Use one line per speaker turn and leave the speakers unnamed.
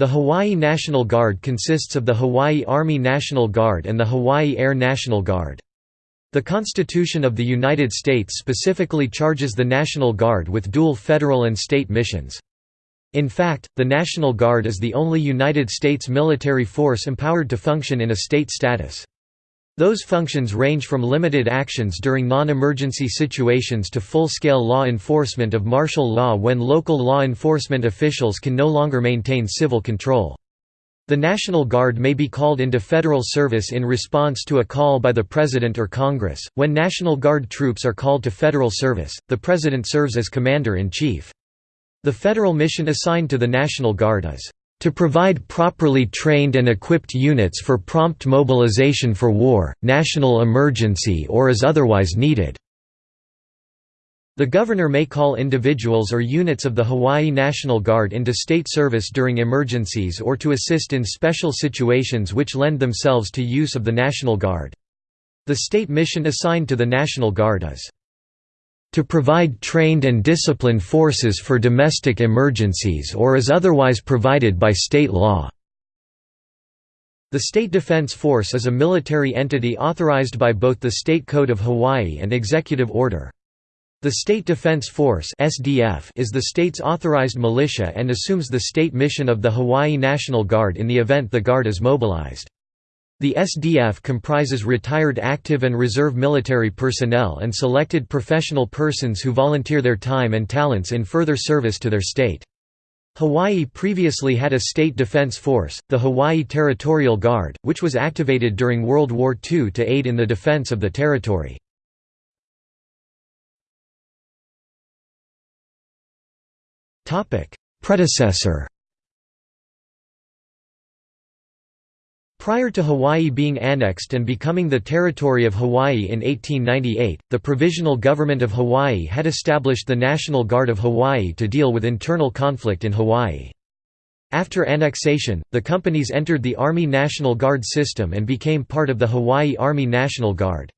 The Hawaii National Guard consists of the Hawaii Army National Guard and the Hawaii Air National Guard. The Constitution of the United States specifically charges the National Guard with dual federal and state missions. In fact, the National Guard is the only United States military force empowered to function in a state status. Those functions range from limited actions during non-emergency situations to full-scale law enforcement of martial law when local law enforcement officials can no longer maintain civil control. The National Guard may be called into federal service in response to a call by the President or Congress. When National Guard troops are called to federal service, the President serves as Commander-in-Chief. The federal mission assigned to the National Guard is to provide properly trained and equipped units for prompt mobilization for war, national emergency or as otherwise needed." The governor may call individuals or units of the Hawaii National Guard into state service during emergencies or to assist in special situations which lend themselves to use of the National Guard. The state mission assigned to the National Guard is to provide trained and disciplined forces for domestic emergencies or as otherwise provided by state law." The State Defense Force is a military entity authorized by both the State Code of Hawaii and Executive Order. The State Defense Force (SDF) is the state's authorized militia and assumes the state mission of the Hawaii National Guard in the event the Guard is mobilized. The SDF comprises retired active and reserve military personnel and selected professional persons who volunteer their time and talents in further service to their state. Hawaii previously had a state defense force, the Hawaii Territorial Guard, which was activated during World War II to aid in the defense of the territory. Predecessor Prior to Hawaii being annexed and becoming the territory of Hawaii in 1898, the Provisional Government of Hawaii had established the National Guard of Hawaii to deal with internal conflict in Hawaii. After annexation, the companies entered the Army National Guard system and became part of the Hawaii Army National Guard.